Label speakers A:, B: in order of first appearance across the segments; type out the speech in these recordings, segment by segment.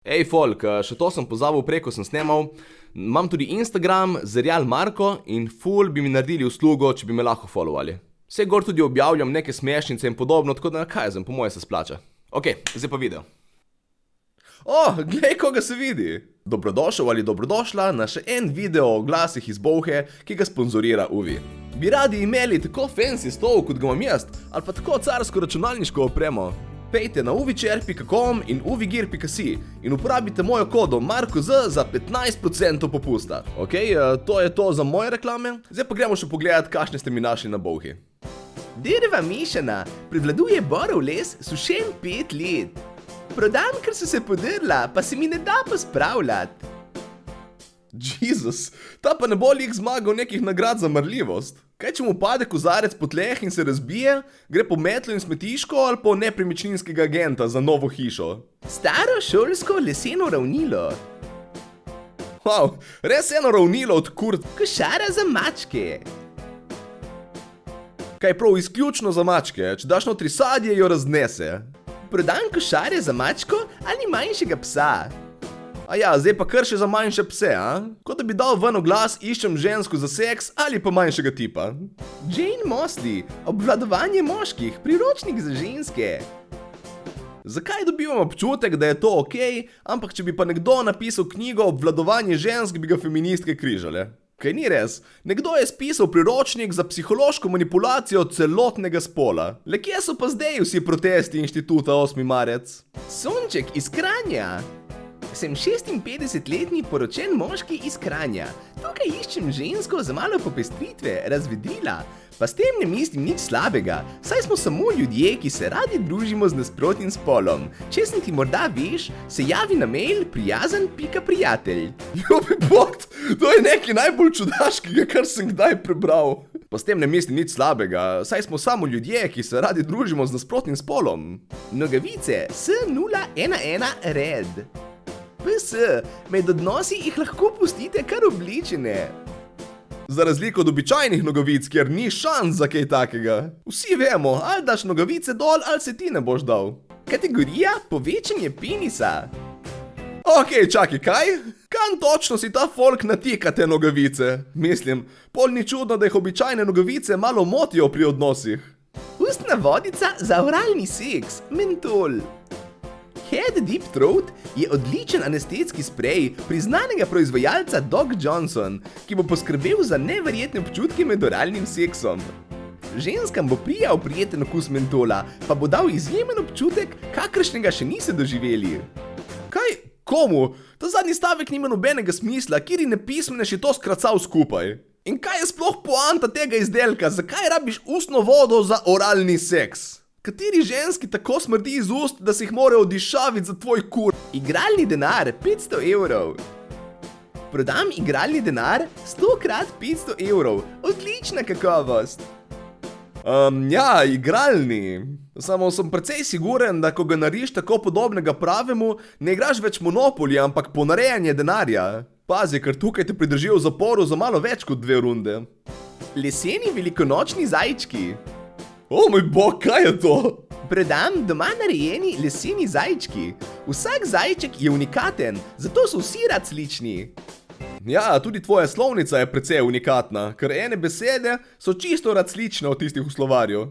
A: Ej, folk, eh, še to sem pozabil preko sem snemal. Imam tudi Instagram, Zerjal Marko in ful bi mi naredili uslugo, če bi me lahko followali. Vse gor tudi objavljam neke smešnice in podobno, tako da kaj zem, po moje se splača. Ok, zdaj pa video. O, glej, koga se vidi! Dobrodošel ali dobrodošla na še en video o glasih iz Bovhe, ki ga sponzorira Uvi. Bi radi imeli tako fancy stol, kot ga imam jaz, ali pa tako carsko računalniško opremo? Pejte na uvičer.com in uvigir.si in uporabite mojo kodo MarkoZ za 15% popusta. Ok, eh, to je to za moje reklame. Zdaj pa gremo še pogledat, kakšne ste mi našli na Bovhi.
B: Drva mešana, prevladuje borov les sušen pet let. Prodam, ker so se podrla, pa se mi ne da pospravljati.
A: Jezus, ta pa ne bo lik zmagal nekih nagrad za marljivost. Kaj če mu pade kozarec po tleh in se razbije, gre po metlo in smetiško ali po nepremičninskega agenta za novo hišo?
B: Staro šolsko leseno ravnilo.
A: Wow, res eno ravnilo od kurt.
B: Košara za mačke.
A: Kaj prav izključno za mačke, če daš notri sadje, jo raznese.
B: Prodam košare za mačko ali manjšega psa.
A: A ja, zdaj pa kar še za manjše pse, a? Kot da bi dal ven glas, iščem žensko za seks ali pa manjšega tipa.
B: Jane Mosley, obvladovanje moških, priročnik za ženske.
A: Zakaj dobivam občutek, da je to ok, ampak če bi pa nekdo napisal knjigo Obvladovanje žensk, bi ga feministke križale? Kaj ni res? Nekdo je spisal priročnik za psihološko manipulacijo celotnega spola. Le kje so pa zdaj vsi protesti inštituta 8. marec?
B: Sonček iz Kranja. Sem 56-letni poročen moški iz Kranja. Tukaj iščem žensko za malo popestritve, razvedrila. Pa s tem ne mislim nič slabega, saj smo samo ljudje, ki se radi družimo z nasprotnim spolom. Če sem ti morda veš, se javi na mail prijazen.prijatelj.
A: Ljubi bog, to je nekaj najbolj čudaškega, kar sem kdaj prebral. Pa s tem ne mislim nič slabega, saj smo samo ljudje, ki se radi družimo z nasprotnim spolom.
B: Nogavice S011 red. PS, med odnosi jih lahko pustite kar obličene.
A: Za razliko od običajnih nogavic, kjer ni šans za kaj takega. Vsi vemo, ali daš nogavice dol, ali se ti ne boš dal.
B: Kategorija povečanje penisa.
A: Ok, čakaj, kaj? Kam točno si ta folk natika te nogavice? Mislim, pol ni čudno, da jih običajne nogavice malo motijo pri odnosih.
B: Ustna vodica za oralni seks, mentol. Head Deep Throat je odličen anestetski sprej priznanega proizvajalca Doc Johnson, ki bo poskrbel za neverjetne občutke med oralnim seksom. Ženskam bo prijal prijeten okus mentola, pa bo dal izjemen občutek, kakršnega še niste doživeli.
A: Kaj? Komu? Ta zadnji stavek nima nobenega smisla, kjer ne pismene še to skracal skupaj. In kaj je sploh poanta tega izdelka? Zakaj rabiš ustno vodo za oralni seks? Kateri ženski tako smrdi iz ust, da se jih mora odišaviti za tvoj kur?
B: Igralni denar 500 evrov. Prodam igralni denar 100 krat 500 evrov. Odlična kakovost.
A: Um, ja, igralni. Samo sem precej siguren, da ko ga nariš tako podobnega pravemu, ne igraš več monopoli, ampak ponarejanje denarja. Pazi, ker tukaj te pridržijo v zaporu za malo več kot dve runde.
B: Leseni velikonočni zajčki.
A: O moj bog, kaj je to?
B: Predam doma narejeni leseni zajčki. Vsak zajček je unikaten, zato so vsi različni.
A: Ja, tudi tvoja slovnica je precej unikatna, ker ene besede so čisto različne od tistih v slovarju.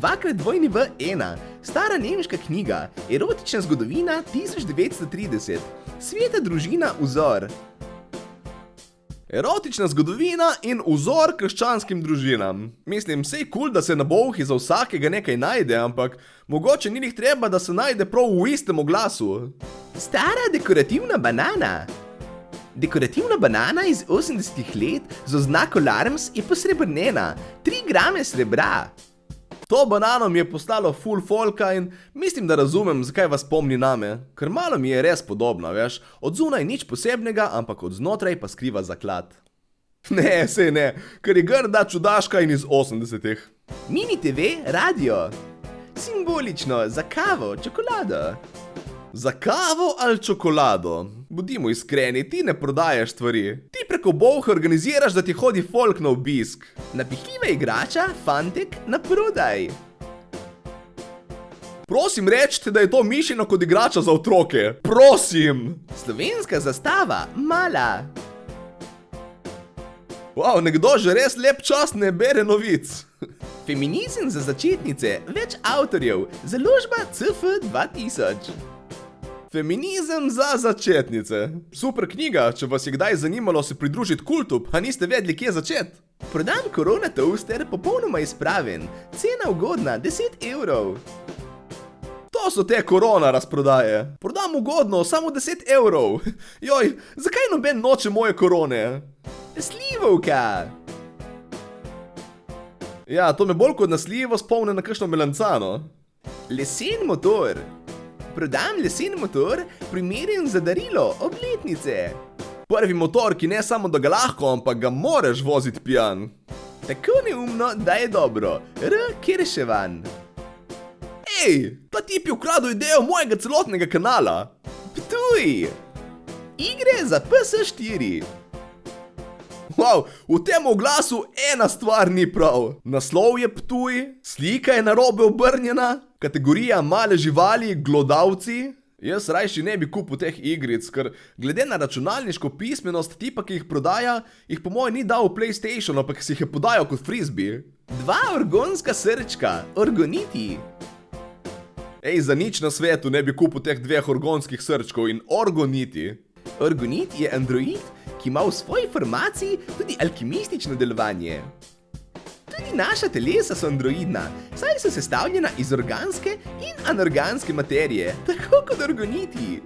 B: Dvakrat dvojni v ena, stara nemška knjiga, erotična zgodovina 1930, sveta družina vzor.
A: Erotična zgodovina in vzor krščanskim družinam. Mislim, sej kul, da se na bolhi za vsakega nekaj najde, ampak mogoče ni jih treba, da se najde prav v istem oglasu.
B: Stara dekorativna banana. Dekorativna banana iz 80-ih let z oznako Larms je posrebrnena, 3 grame srebra.
A: To banano mi je postalo full folka in mislim, da razumem, zakaj vas pomni name. Ker malo mi je res podobna, veš, od zunaj nič posebnega, ampak od znotraj pa skriva zaklad. Ne, sej ne, ker je grda čudaška in iz 80-ih.
B: Mini TV, radio. Simbolično, za kavo, čokolado.
A: Za kavo ali čokolado? Budimo iskreni, ti ne prodajaš stvari. Ti preko bolha organiziraš, da ti hodi folk na obisk.
B: Napihljiva igrača, fantek, na prodaj.
A: Prosim, rečite, da je to mišljeno kot igrača za otroke. Prosim!
B: Slovenska zastava, mala.
A: Wow, nekdo že res lep čas ne bere novic.
B: Feminizem za začetnice, več avtorjev, založba CF 2000.
A: Feminizem za začetnice. Super knjiga, če vas je kdaj zanimalo se pridružiti kultu, pa niste vedeli, kje začeti.
B: Prodam korona toaster, popolnoma izpraven, cena ugodna, 10 evrov.
A: To so te korona razprodaje. Prodam ugodno, samo 10 evrov. Joj, zakaj noben noče moje korone?
B: Slivovka.
A: Ja, to me bolj kot nasljivo spomne na kakšno melancano.
B: Lesen motor. Prodam lesen motor, primeren za darilo, obletnice.
A: Prvi motor, ki ne samo da ga lahko, ampak ga moraš voziti pijan.
B: Tako neumno, da je dobro. R. Kirševan.
A: Ej, ta tip je ukradel idejo mojega celotnega kanala.
B: Ptuj. Igre za PS4.
A: Wow, v tem oglasu ena stvar ni prav. Naslov je ptuj, slika je narobe obrnjena, kategorija male živali, glodavci. Jaz rajši ne bi kupil teh igric, ker glede na računalniško pismenost tipa, ki jih prodaja, jih po mojem ni dal v PlayStation, ampak si jih je podajal kot frisbee.
B: Dva orgonska srčka, orgoniti.
A: Ej, za nič na svetu ne bi kupil teh dveh orgonskih srčkov in orgoniti.
B: Orgonit je android, ki ima v svoji formaciji tudi alkimistično delovanje. Tudi naša telesa so androidna, saj so sestavljena iz organske in anorganske materije, tako kot orgoniti.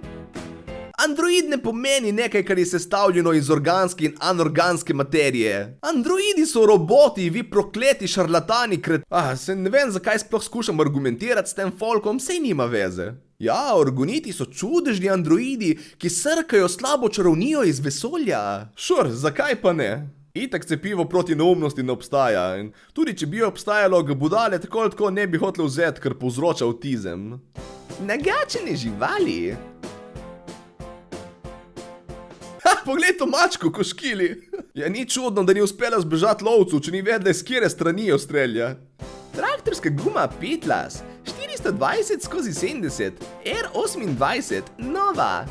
A: Android ne pomeni nekaj, kar je sestavljeno iz organske in anorganske materije. Androidi so roboti, vi prokleti šarlatani kret... Ah, se ne vem, zakaj sploh skušam argumentirati s tem folkom, sej nima veze. Ja, orgoniti so čudežni androidi, ki srkajo slabo čarovnijo iz vesolja. Šur, zakaj pa ne? Itak cepivo proti neumnosti ne obstaja in tudi če bi obstajalo, ga budale tako ali tako ne bi hotel vzeti, ker povzroča avtizem.
B: Nagačene živali.
A: Ha, poglej to mačko, ko škili. Ja, ni čudno, da ni uspela zbežati lovcu, če ni vedela, s kjere strani jo strelja.
B: Traktorska guma Petlas, 420 skozi 70, R28, nova.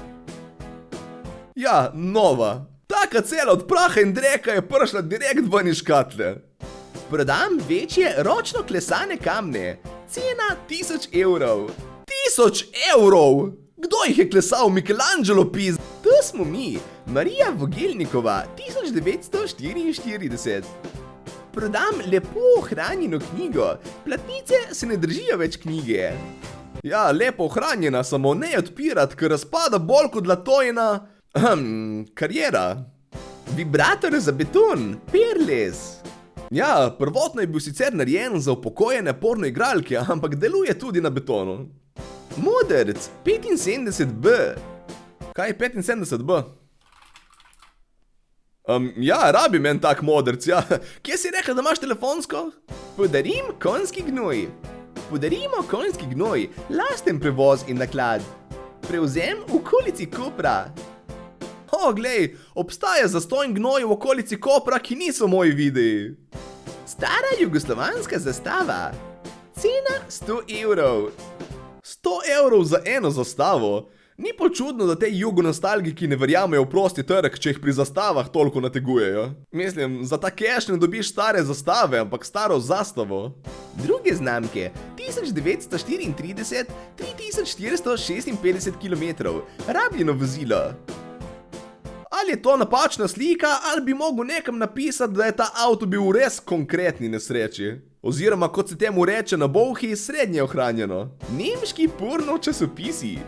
A: Ja, nova. Taka cela od praha in dreka je prišla direkt ven iz škatle.
B: Prodam večje ročno klesane kamne, cena 1000 evrov.
A: 1000 evrov! Kdo jih je klesal, Michelangelo piz?
B: To smo mi, Marija Vogelnikova, 1944. Prodam lepo ohranjeno knjigo, platnice se ne držijo več knjige.
A: Ja, lepo ohranjena, samo ne odpirati, ker razpada bolj kot latojna... Ahem, karijera.
B: Vibrator za beton, perles.
A: Ja, prvotno je bil sicer narejen za upokojene porno igralke, ampak deluje tudi na betonu.
B: Modrc, 75B.
A: Kaj je 75B? Um, ja, rabim en tak modrc, ja. Kje si rekel, da imaš telefonsko?
B: Podarim konjski gnoj. Podarimo konjski gnoj, lasten prevoz in naklad. Prevzem v okolici Kopra.
A: O, glej, obstaja zastojn gnoj v okolici Kopra, ki niso moji videi.
B: Stara jugoslovanska zastava. Cena 100 evrov.
A: 100 evrov za eno zastavo? Ni pa čudno, da te jugonostalgiki ne verjamejo v prosti trg, če jih pri zastavah toliko nategujejo. Mislim, za ta cash ne dobiš stare zastave, ampak staro zastavo.
B: Druge znamke, 1934, 3456 km, rabljeno vozilo.
A: Ali je to napačna slika, ali bi mogel nekam napisati, da je ta avto bil v res konkretni nesreči. Oziroma, kot se temu reče na bolhi, srednje ohranjeno.
B: Nemški porno časopisi.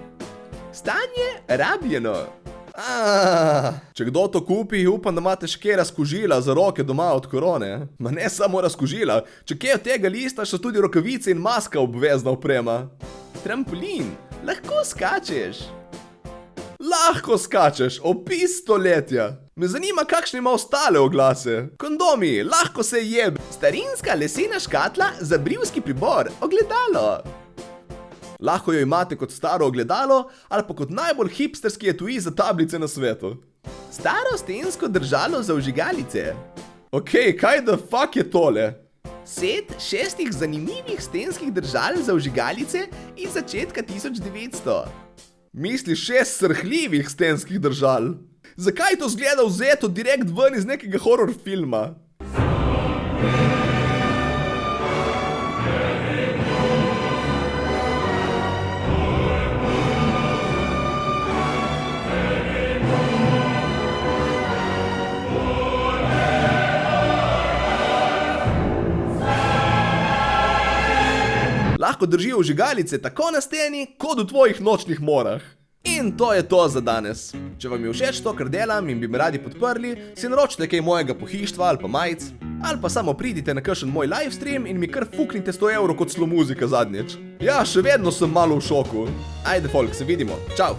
B: Stanje rabljeno.
A: Če kdo to kupi, upam, da imate še kje razkožila za roke doma od korone. Ma ne samo razkožila, če kje od tega lista so tudi rokavice in maska obvezna oprema.
B: Trampolin, lahko skačeš.
A: Lahko skačeš, opis stoletja. Me zanima, kakšne ima ostale oglase. Kondomi, lahko se jeb.
B: Starinska lesena škatla za brivski pribor, ogledalo.
A: Lahko jo imate kot staro ogledalo ali pa kot najbolj hipsterski etui za tablice na svetu.
B: Staro stensko držalo za vžigalice.
A: Ok, kaj the fuck je tole?
B: Set šestih zanimivih stenskih držal za vžigalice iz začetka 1900.
A: Misliš šest srhljivih stenskih držal? Zakaj to zgleda vzeto direkt ven iz nekega horror filma? Lahko držijo vžigalice tako na steni, kot v tvojih nočnih morah. In to je to za danes. Če vam je všeč to, kar delam in bi me radi podprli, si naročite kaj mojega pohištva ali pa majic, ali pa samo pridite na kakšen moj livestream in mi kar fuknite 100 evrov kot slo muzika zadnjič. Ja, še vedno sem malo v šoku. Ajde, folk, se vidimo. Čau!